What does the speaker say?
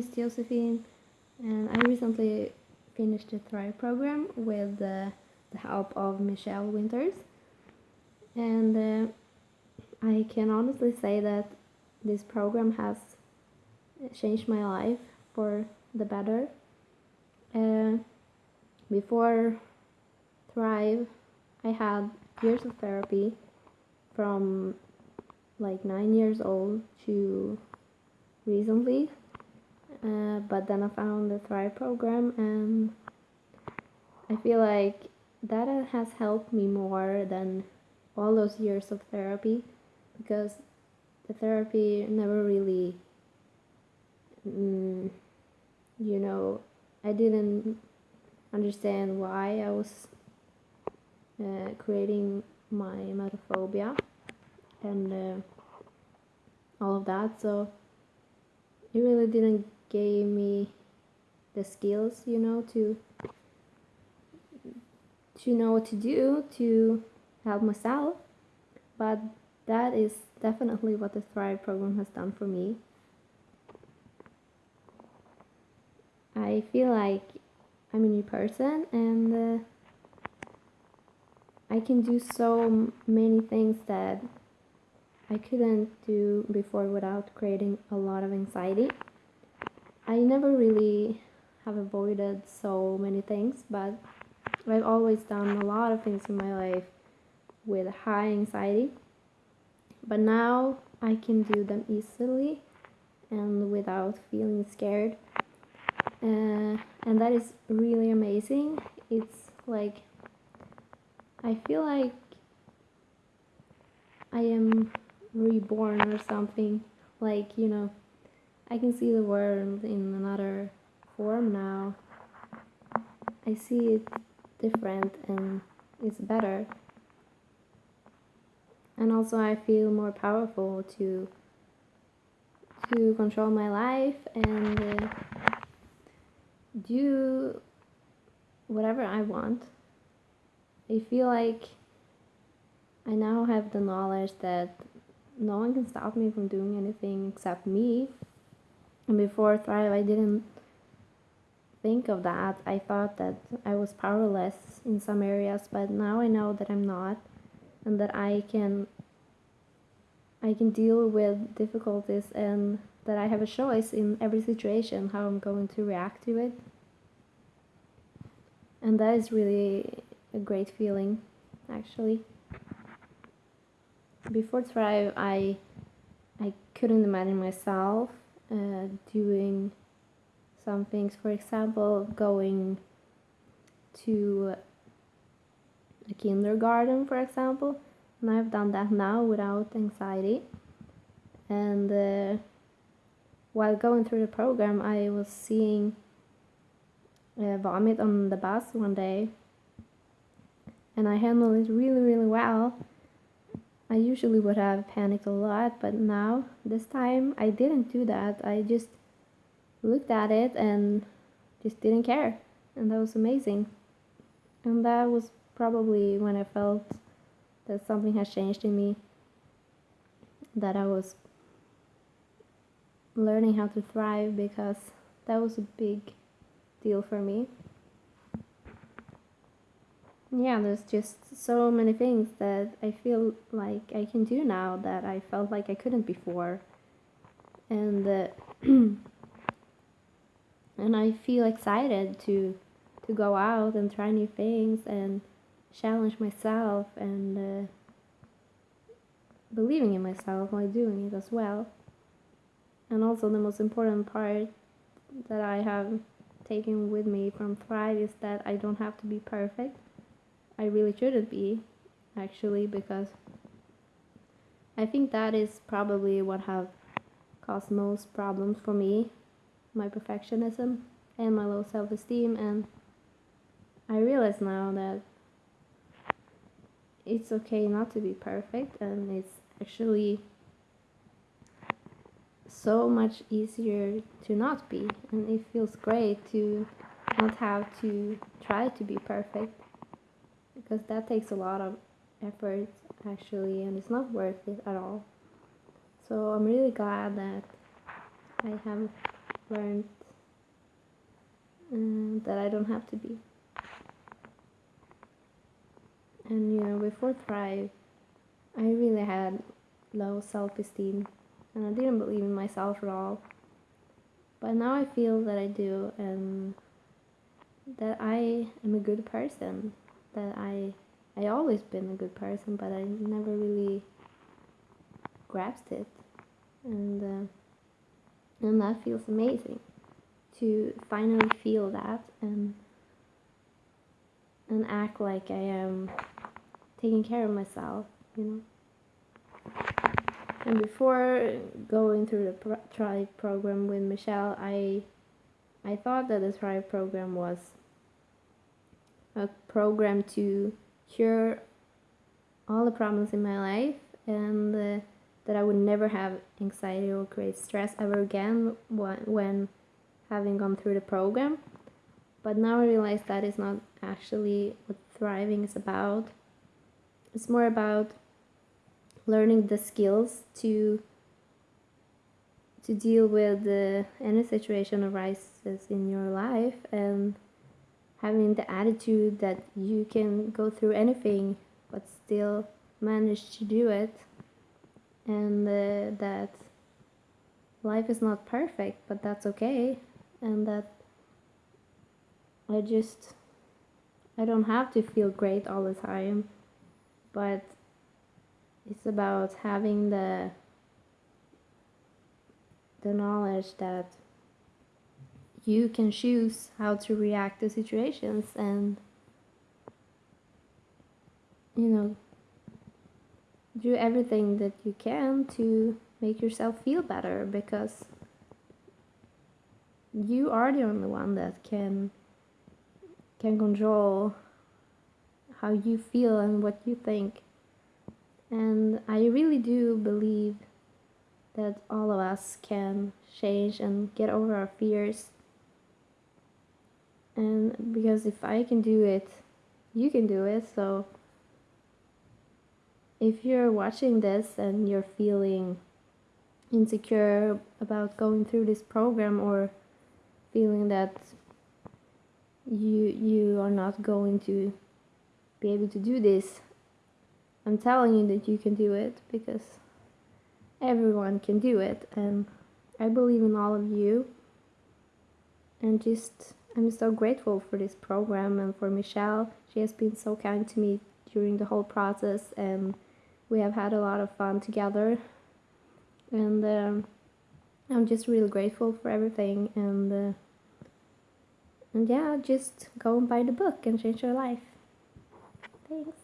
is Josephine, and I recently finished the Thrive program with the, the help of Michelle Winters. And uh, I can honestly say that this program has changed my life for the better. Uh, before Thrive, I had years of therapy from like nine years old to recently. Uh, but then I found the Thrive program, and I feel like that has helped me more than all those years of therapy because the therapy never really, mm, you know, I didn't understand why I was uh, creating my emetophobia and uh, all of that. So it really didn't give me the skills, you know, to to know what to do to help myself. But that is definitely what the Thrive program has done for me. I feel like I'm a new person and uh, I can do so many things that I couldn't do before without creating a lot of anxiety. I never really have avoided so many things, but I've always done a lot of things in my life with high anxiety. But now I can do them easily and without feeling scared. Uh, and that is really amazing. It's like I feel like I am reborn or something. Like, you know, I can see the world in another form now. I see it different and it's better. And also I feel more powerful to to control my life and uh, do whatever I want. I feel like I now have the knowledge that no one can stop me from doing anything except me. And before Thrive, I didn't think of that. I thought that I was powerless in some areas, but now I know that I'm not and that I can I can deal with difficulties and that I have a choice in every situation how I'm going to react to it. And that is really a great feeling actually before Thrive, I I couldn't imagine myself uh, doing some things. For example, going to a kindergarten, for example, and I've done that now without anxiety. And uh, while going through the program, I was seeing uh, vomit on the bus one day, and I handled it really, really well I usually would have panicked a lot, but now, this time, I didn't do that. I just looked at it and just didn't care. And that was amazing. And that was probably when I felt that something has changed in me, that I was learning how to thrive because that was a big deal for me yeah, there's just so many things that I feel like I can do now that I felt like I couldn't before. And uh, and I feel excited to to go out and try new things and challenge myself and uh, believing in myself while doing it as well. And also the most important part that I have taken with me from Thrive is that I don't have to be perfect I really shouldn't be, actually, because I think that is probably what have caused most problems for me, my perfectionism and my low self-esteem and I realize now that it's okay not to be perfect and it's actually so much easier to not be and it feels great to not have to try to be perfect because that takes a lot of effort actually and it's not worth it at all so i'm really glad that i have learned um, that I don't have to be. And you know, before Thrive, I really had low self esteem and I didn't believe in myself at all. But now I feel that I do and that I am a good person. That I I always been a good person, but I never really grasped it, and uh, and that feels amazing to finally feel that and and act like I am taking care of myself, you know. And before going through the pro- Thrive program with Michelle, I I thought that the Thrive program was a program to cure all the problems in my life and uh, that I would never have anxiety or create stress ever again when having gone through the program. But now I realize that is not actually what thriving is about. It's more about learning the skills to to deal with uh, any situation arises in your life and having the attitude that you can go through anything but still manage to do it. And uh, that life is not perfect but that's okay. And that I just I don't have to feel great all the time. But it's about having the the knowledge that you can choose how to react to situations and you know do everything that you can to make yourself feel better because you are the only one that can can control how you feel and what you think. And i really do believe that all of us can change and get over our fears and because if I can do it, you can do it. So if you're watching this and you're feeling insecure about going through this program or feeling that you you are not going to be able to do this i'm telling you that you can do it because everyone can do it and i believe in all of you and just I'm so grateful for this program and for Michelle. She has been so kind to me during the whole process, and we have had a lot of fun together. And um, I'm just really grateful for everything. And uh, and yeah, just go and buy the book and change your life. Thanks.